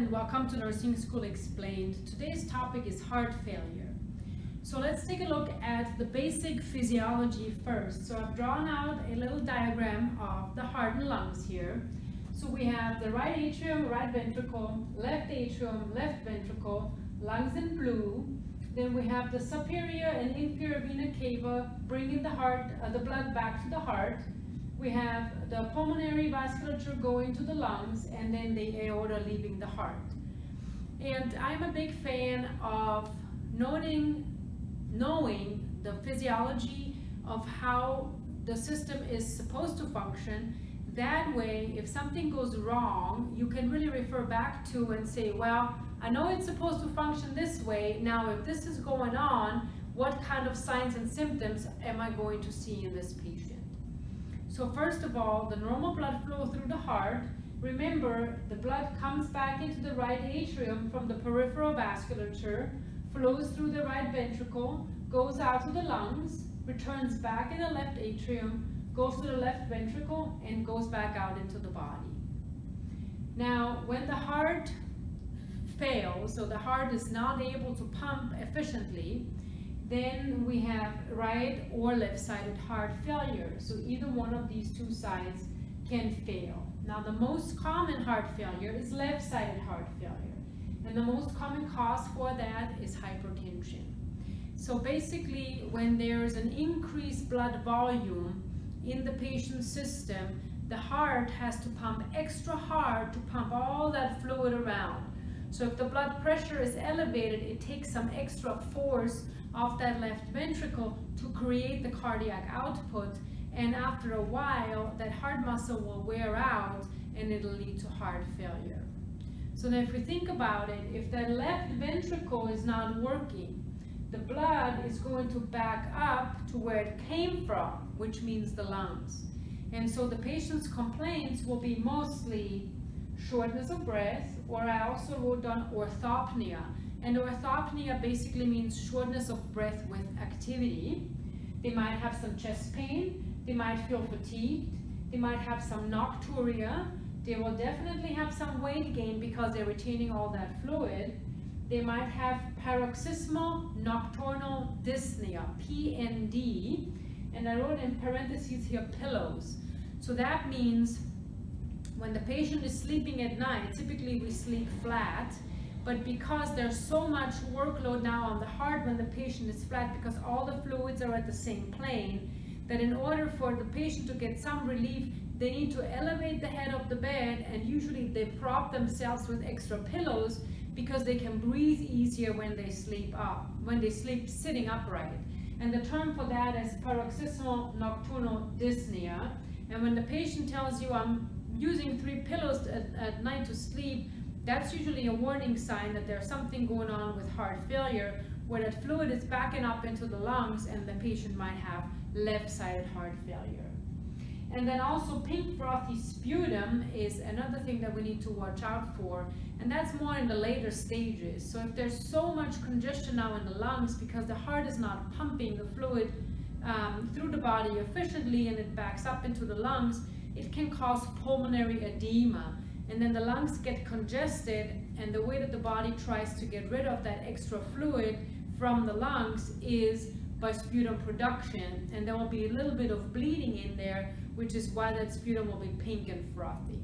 and welcome to Nursing School Explained. Today's topic is heart failure. So let's take a look at the basic physiology first. So I've drawn out a little diagram of the heart and lungs here. So we have the right atrium, right ventricle, left atrium, left ventricle, lungs in blue. Then we have the superior and inferior vena cava bringing the heart, uh, the blood back to the heart we have the pulmonary vasculature going to the lungs and then the aorta leaving the heart. And I'm a big fan of noting, knowing the physiology of how the system is supposed to function. That way, if something goes wrong, you can really refer back to and say, well, I know it's supposed to function this way. Now, if this is going on, what kind of signs and symptoms am I going to see in this patient? So first of all, the normal blood flow through the heart. Remember, the blood comes back into the right atrium from the peripheral vasculature, flows through the right ventricle, goes out to the lungs, returns back in the left atrium, goes to the left ventricle, and goes back out into the body. Now, when the heart fails, so the heart is not able to pump efficiently, then we have right or left-sided heart failure. So either one of these two sides can fail. Now the most common heart failure is left-sided heart failure. And the most common cause for that is hypertension. So basically when there's an increased blood volume in the patient's system, the heart has to pump extra hard to pump all that fluid around. So if the blood pressure is elevated, it takes some extra force of that left ventricle to create the cardiac output and after a while that heart muscle will wear out and it'll lead to heart failure. So now if we think about it, if that left ventricle is not working, the blood is going to back up to where it came from, which means the lungs. And so the patient's complaints will be mostly shortness of breath, or I also wrote down orthopnea, and orthopnea basically means shortness of breath with activity. They might have some chest pain, they might feel fatigued, they might have some nocturia, they will definitely have some weight gain because they're retaining all that fluid. They might have paroxysmal nocturnal dyspnea, PND, and I wrote in parentheses here pillows. So that means when the patient is sleeping at night, typically we sleep flat, but because there's so much workload now on the heart when the patient is flat because all the fluids are at the same plane, that in order for the patient to get some relief, they need to elevate the head of the bed and usually they prop themselves with extra pillows because they can breathe easier when they sleep up, when they sleep sitting upright. And the term for that is paroxysmal nocturnal dyspnea. And when the patient tells you, I'm using three pillows at, at night to sleep, that's usually a warning sign that there's something going on with heart failure where that fluid is backing up into the lungs and the patient might have left-sided heart failure. And then also pink frothy sputum is another thing that we need to watch out for. And that's more in the later stages. So if there's so much congestion now in the lungs because the heart is not pumping the fluid um, through the body efficiently and it backs up into the lungs, it can cause pulmonary edema and then the lungs get congested and the way that the body tries to get rid of that extra fluid from the lungs is by sputum production and there will be a little bit of bleeding in there which is why that sputum will be pink and frothy.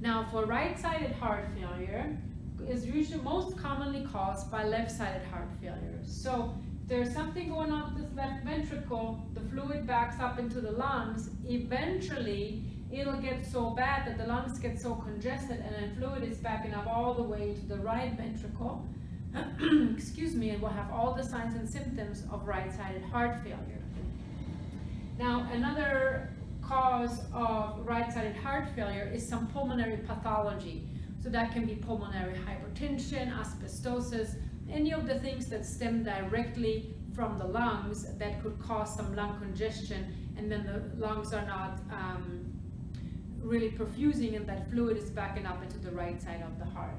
Now for right-sided heart failure is usually most commonly caused by left-sided heart failure. So there's something going on with this left ventricle, the fluid backs up into the lungs, eventually it'll get so bad that the lungs get so congested and then fluid is backing up all the way to the right ventricle, excuse me, and we'll have all the signs and symptoms of right-sided heart failure. Now, another cause of right-sided heart failure is some pulmonary pathology. So that can be pulmonary hypertension, asbestosis, any of the things that stem directly from the lungs that could cause some lung congestion and then the lungs are not um, really perfusing and that fluid is backing up into the right side of the heart.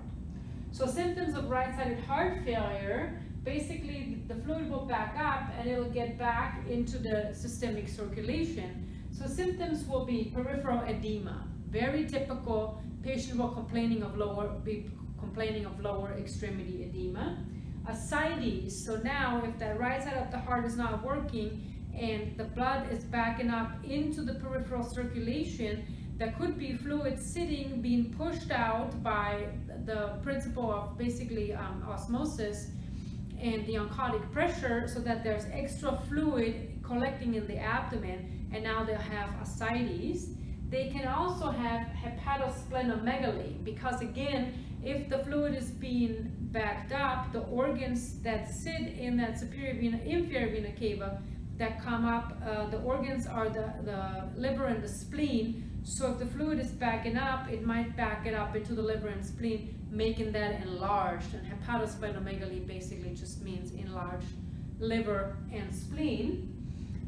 So symptoms of right-sided heart failure, basically the fluid will back up and it'll get back into the systemic circulation. So symptoms will be peripheral edema. Very typical, patient will complaining of lower, be complaining of lower extremity edema. Ascites, so now if the right side of the heart is not working and the blood is backing up into the peripheral circulation, there could be fluid sitting, being pushed out by the principle of basically um, osmosis and the oncotic pressure so that there's extra fluid collecting in the abdomen and now they'll have ascites. They can also have hepatosplenomegaly because again, if the fluid is being backed up, the organs that sit in that superior vena, inferior vena cava that come up, uh, the organs are the, the liver and the spleen. So if the fluid is backing up, it might back it up into the liver and spleen, making that enlarged. And hepatosplenomegaly basically just means enlarged liver and spleen.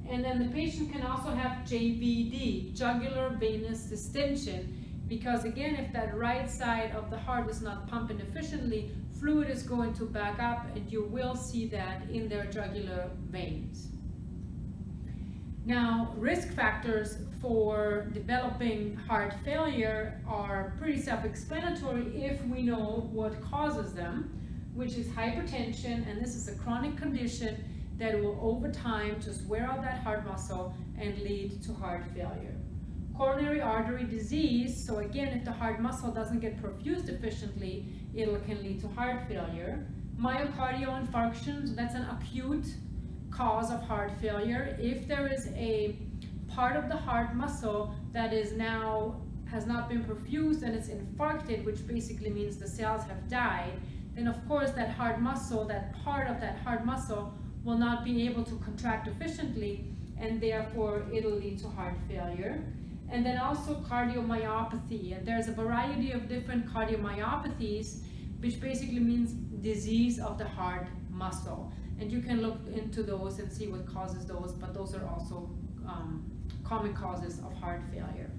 And then the patient can also have JVD, jugular venous distension, because again, if that right side of the heart is not pumping efficiently, fluid is going to back up and you will see that in their jugular veins. Now, risk factors for developing heart failure are pretty self-explanatory if we know what causes them, which is hypertension, and this is a chronic condition that will over time just wear out that heart muscle and lead to heart failure. Coronary artery disease, so again, if the heart muscle doesn't get perfused efficiently, it can lead to heart failure. Myocardial infarction, so that's an acute cause of heart failure. If there is a part of the heart muscle that is now has not been perfused and it's infarcted, which basically means the cells have died, then of course that heart muscle, that part of that heart muscle will not be able to contract efficiently and therefore it'll lead to heart failure and then also cardiomyopathy. And there's a variety of different cardiomyopathies, which basically means disease of the heart muscle. And you can look into those and see what causes those, but those are also um, common causes of heart failure.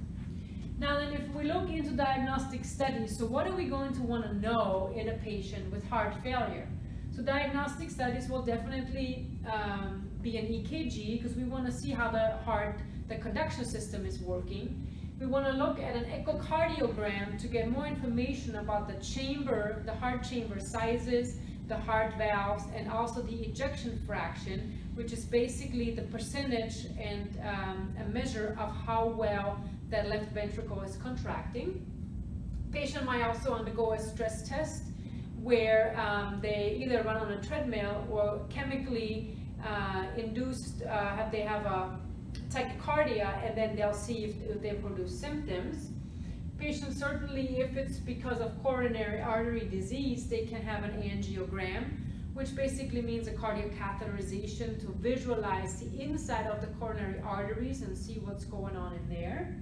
Now then, if we look into diagnostic studies, so what are we going to want to know in a patient with heart failure? So diagnostic studies will definitely um, be an EKG because we want to see how the heart the conduction system is working. We want to look at an echocardiogram to get more information about the chamber, the heart chamber sizes, the heart valves, and also the ejection fraction, which is basically the percentage and um, a measure of how well that left ventricle is contracting. Patient might also undergo a stress test where um, they either run on a treadmill or chemically uh, induced, uh, they have a tachycardia and then they'll see if, they produce symptoms. Patients certainly, if it's because of coronary artery disease, they can have an angiogram, which basically means a cardiac catheterization to visualize the inside of the coronary arteries and see what's going on in there.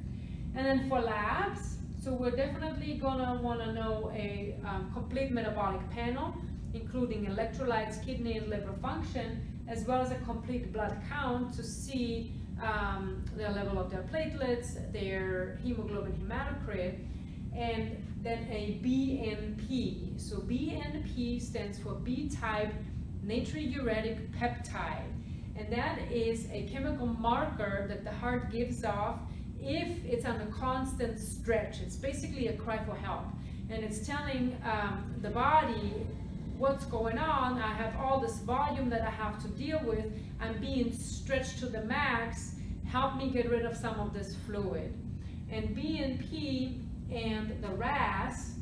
And then for labs, so we're definitely gonna wanna know a um, complete metabolic panel, including electrolytes, kidney and liver function, as well as a complete blood count to see um, the level of their platelets, their hemoglobin hematocrit, and then a BNP. So BNP stands for B-type natriuretic peptide. And that is a chemical marker that the heart gives off if it's on a constant stretch. It's basically a cry for help. And it's telling um, the body what's going on. I have all this volume that I have to deal with. I'm being stretched to the max. Help me get rid of some of this fluid. And BNP and the RAS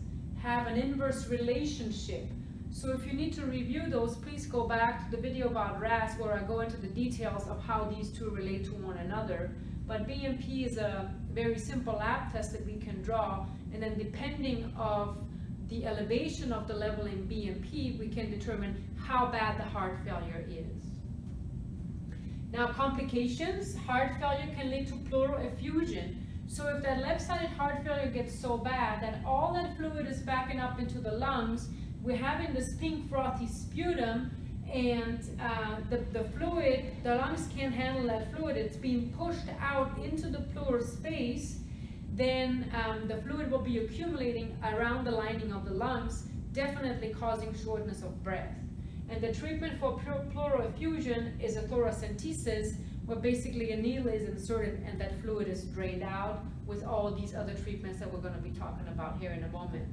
have an inverse relationship. So if you need to review those, please go back to the video about RAS where I go into the details of how these two relate to one another. But BNP is a very simple lab test that we can draw, and then depending of the elevation of the level in BNP, we can determine how bad the heart failure is. Now complications, heart failure can lead to pleural effusion. So if that left-sided heart failure gets so bad that all that fluid is backing up into the lungs, we're having this pink frothy sputum and uh, the, the fluid, the lungs can't handle that fluid, it's being pushed out into the pleural space, then um, the fluid will be accumulating around the lining of the lungs, definitely causing shortness of breath. And the treatment for pleural effusion is a thoracentesis, where basically a needle is inserted and that fluid is drained out with all these other treatments that we're going to be talking about here in a moment.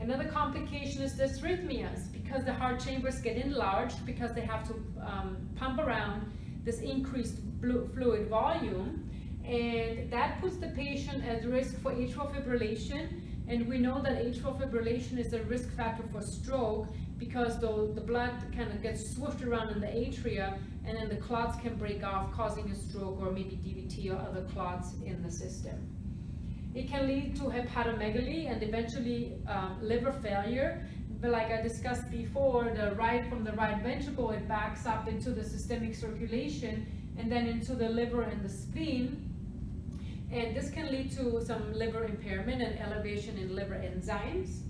Another complication is dysrhythmias because the heart chambers get enlarged because they have to um, pump around this increased fluid volume and that puts the patient at risk for atrial fibrillation and we know that atrial fibrillation is a risk factor for stroke because the, the blood kind of gets swooshed around in the atria and then the clots can break off causing a stroke or maybe DVT or other clots in the system. It can lead to hepatomegaly and eventually um, liver failure. But like I discussed before, the right from the right ventricle, it backs up into the systemic circulation and then into the liver and the spleen. And this can lead to some liver impairment and elevation in liver enzymes.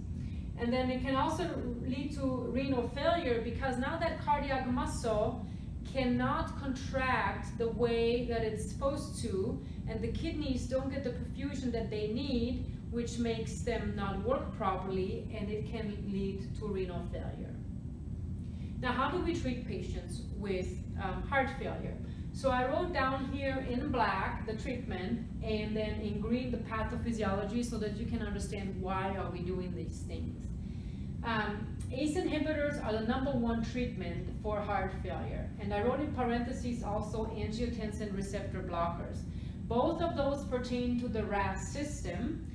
And then it can also lead to renal failure because now that cardiac muscle cannot contract the way that it's supposed to, and the kidneys don't get the perfusion that they need, which makes them not work properly, and it can lead to renal failure. Now, how do we treat patients with um, heart failure? So I wrote down here in black the treatment, and then in green the pathophysiology so that you can understand why are we doing these things. Um, ACE inhibitors are the number one treatment for heart failure. And I wrote in parentheses also angiotensin receptor blockers. Both of those pertain to the RAS system.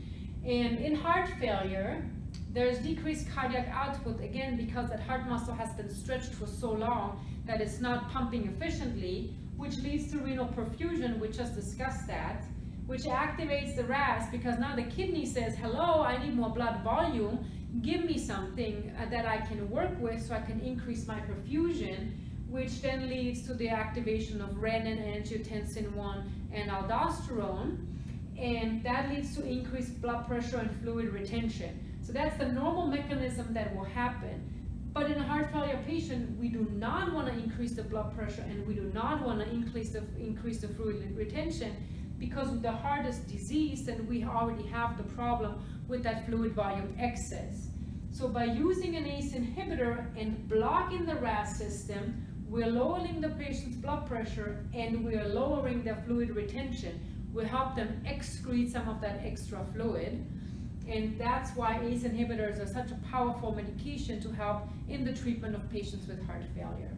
And in heart failure, there's decreased cardiac output, again, because that heart muscle has been stretched for so long that it's not pumping efficiently, which leads to renal perfusion, we just discussed that, which activates the RAS because now the kidney says, hello, I need more blood volume, give me something uh, that I can work with so I can increase my perfusion, which then leads to the activation of renin, angiotensin 1, and aldosterone. And that leads to increased blood pressure and fluid retention. So that's the normal mechanism that will happen. But in a heart failure patient, we do not want to increase the blood pressure and we do not want to increase the, increase the fluid retention because the heart is diseased and we already have the problem with that fluid volume excess. So by using an ACE inhibitor and blocking the RAS system, we're lowering the patient's blood pressure and we're lowering their fluid retention. We help them excrete some of that extra fluid. And that's why ACE inhibitors are such a powerful medication to help in the treatment of patients with heart failure.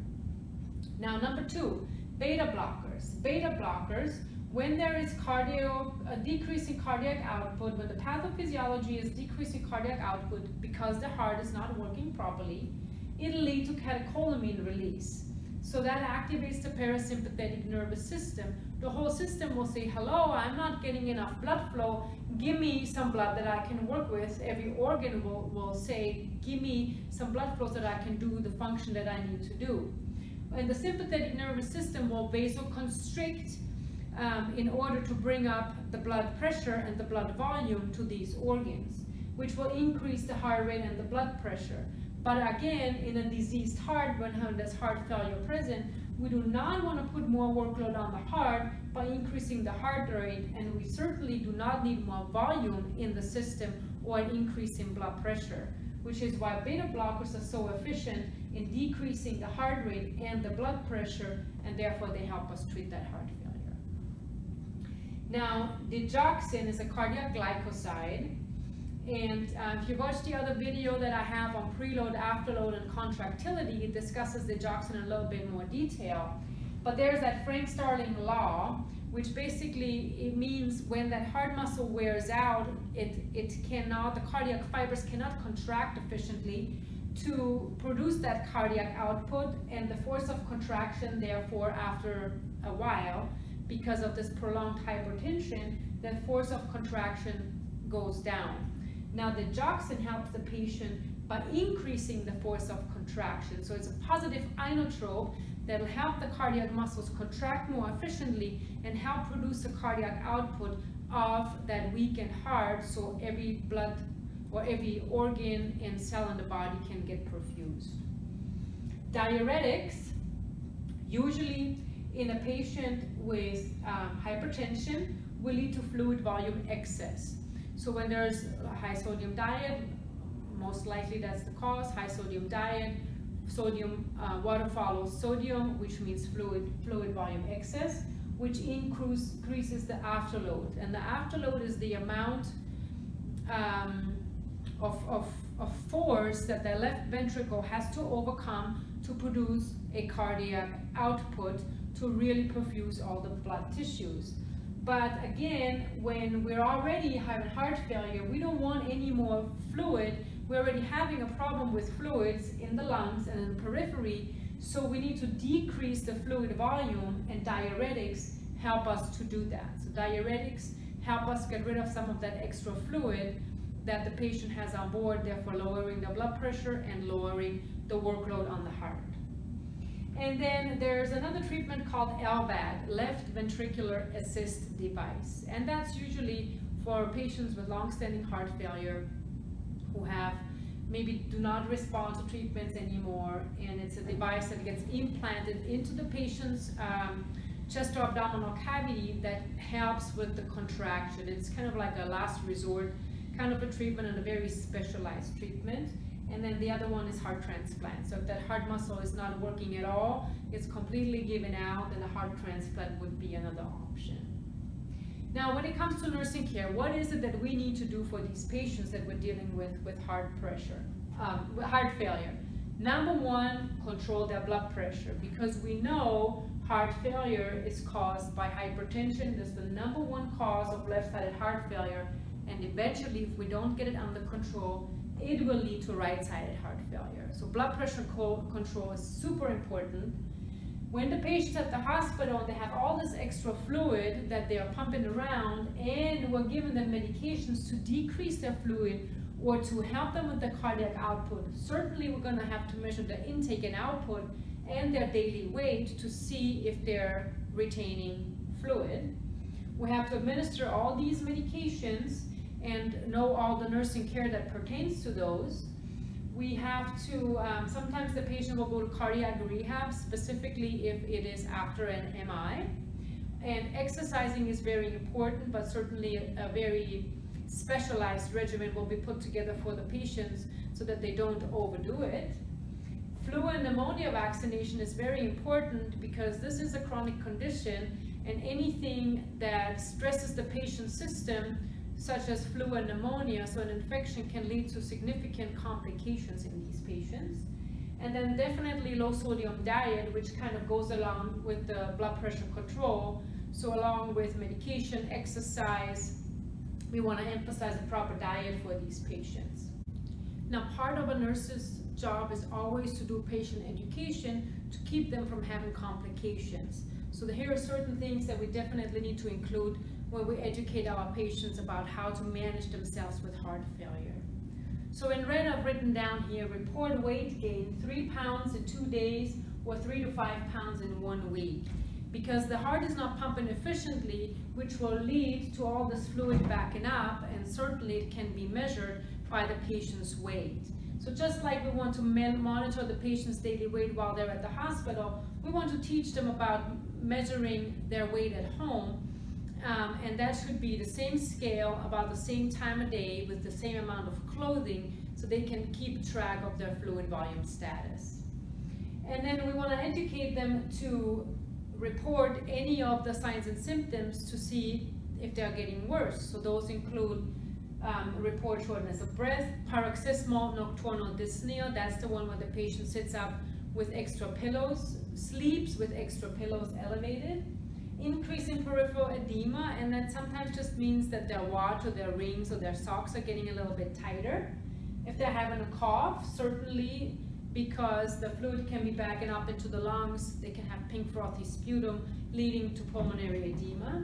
Now, number two, beta blockers. Beta blockers when there is cardio, a decrease in cardiac output, when the pathophysiology is decreasing cardiac output because the heart is not working properly, it'll lead to catecholamine release. So that activates the parasympathetic nervous system. The whole system will say, hello, I'm not getting enough blood flow. Give me some blood that I can work with. Every organ will, will say, give me some blood flow so that I can do the function that I need to do. And the sympathetic nervous system will vasoconstrict um, in order to bring up the blood pressure and the blood volume to these organs, which will increase the heart rate and the blood pressure. But again, in a diseased heart, when there's heart failure present, we do not want to put more workload on the heart by increasing the heart rate, and we certainly do not need more volume in the system or an increase in blood pressure, which is why beta blockers are so efficient in decreasing the heart rate and the blood pressure, and therefore they help us treat that heart failure. Now, digoxin is a cardiac glycoside. And uh, if you watch the other video that I have on preload, afterload, and contractility, it discusses digoxin in a little bit more detail. But there's that Frank Starling law, which basically it means when that heart muscle wears out, it, it cannot, the cardiac fibers cannot contract efficiently to produce that cardiac output, and the force of contraction, therefore, after a while, because of this prolonged hypertension, the force of contraction goes down. Now the digoxin helps the patient by increasing the force of contraction. So it's a positive inotrope that will help the cardiac muscles contract more efficiently and help produce a cardiac output of that weakened heart so every blood or every organ and cell in the body can get perfused. Diuretics usually in a patient with um, hypertension will lead to fluid volume excess. So when there's a high sodium diet, most likely that's the cause, high sodium diet, sodium, uh, water follows sodium, which means fluid, fluid volume excess, which increases the afterload. And the afterload is the amount um, of, of, of force that the left ventricle has to overcome to produce a cardiac output to really perfuse all the blood tissues. But again, when we're already having heart failure, we don't want any more fluid. We're already having a problem with fluids in the lungs and in the periphery, so we need to decrease the fluid volume and diuretics help us to do that. So diuretics help us get rid of some of that extra fluid that the patient has on board, therefore lowering the blood pressure and lowering the workload on the heart. And then there's another treatment called LVAD, left ventricular assist device. And that's usually for patients with long-standing heart failure who have maybe do not respond to treatments anymore. And it's a device that gets implanted into the patient's um, chest or abdominal cavity that helps with the contraction. It's kind of like a last resort kind of a treatment and a very specialized treatment. And then the other one is heart transplant. So if that heart muscle is not working at all, it's completely given out, then a heart transplant would be another option. Now, when it comes to nursing care, what is it that we need to do for these patients that we're dealing with with heart pressure, um, heart failure? Number one, control their blood pressure because we know heart failure is caused by hypertension. That's the number one cause of left-sided heart failure and eventually if we don't get it under control, it will lead to right-sided heart failure. So blood pressure control is super important. When the patient's at the hospital, they have all this extra fluid that they are pumping around and we're giving them medications to decrease their fluid or to help them with the cardiac output. Certainly we're gonna have to measure the intake and output and their daily weight to see if they're retaining fluid. We have to administer all these medications and know all the nursing care that pertains to those. We have to, um, sometimes the patient will go to cardiac rehab, specifically if it is after an MI. And exercising is very important, but certainly a, a very specialized regimen will be put together for the patients so that they don't overdo it. Flu and pneumonia vaccination is very important because this is a chronic condition and anything that stresses the patient's system such as flu and pneumonia, so an infection can lead to significant complications in these patients. And then definitely low sodium diet, which kind of goes along with the blood pressure control. So along with medication, exercise, we want to emphasize a proper diet for these patients. Now, part of a nurse's job is always to do patient education to keep them from having complications. So here are certain things that we definitely need to include when we educate our patients about how to manage themselves with heart failure. So in red, I've written down here, report weight gain, three pounds in two days or three to five pounds in one week. Because the heart is not pumping efficiently, which will lead to all this fluid backing up, and certainly it can be measured by the patient's weight. So just like we want to monitor the patient's daily weight while they're at the hospital, we want to teach them about measuring their weight at home um, and that should be the same scale, about the same time of day, with the same amount of clothing, so they can keep track of their fluid volume status. And then we want to educate them to report any of the signs and symptoms to see if they're getting worse. So those include um, report shortness of breath, paroxysmal nocturnal dyspnea, that's the one where the patient sits up with extra pillows, sleeps with extra pillows elevated, increase in peripheral edema, and that sometimes just means that their watch or their rings or their socks are getting a little bit tighter. If they're having a cough, certainly because the fluid can be backing up into the lungs, they can have pink frothy sputum leading to pulmonary edema.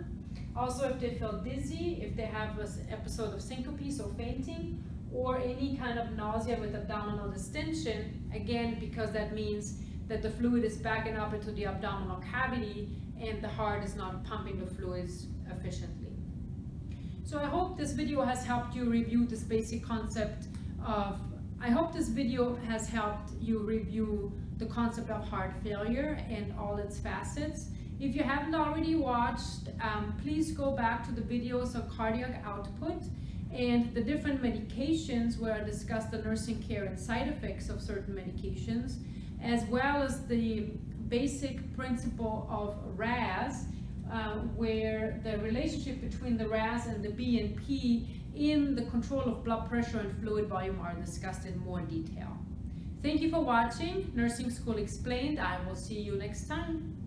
Also, if they feel dizzy, if they have an episode of syncope, so fainting, or any kind of nausea with abdominal distension, again, because that means that the fluid is backing up into the abdominal cavity and the heart is not pumping the fluids efficiently. So I hope this video has helped you review this basic concept of, I hope this video has helped you review the concept of heart failure and all its facets. If you haven't already watched, um, please go back to the videos of cardiac output and the different medications where I discussed the nursing care and side effects of certain medications as well as the basic principle of RAS, uh, where the relationship between the RAS and the BNP in the control of blood pressure and fluid volume are discussed in more detail. Thank you for watching Nursing School Explained. I will see you next time.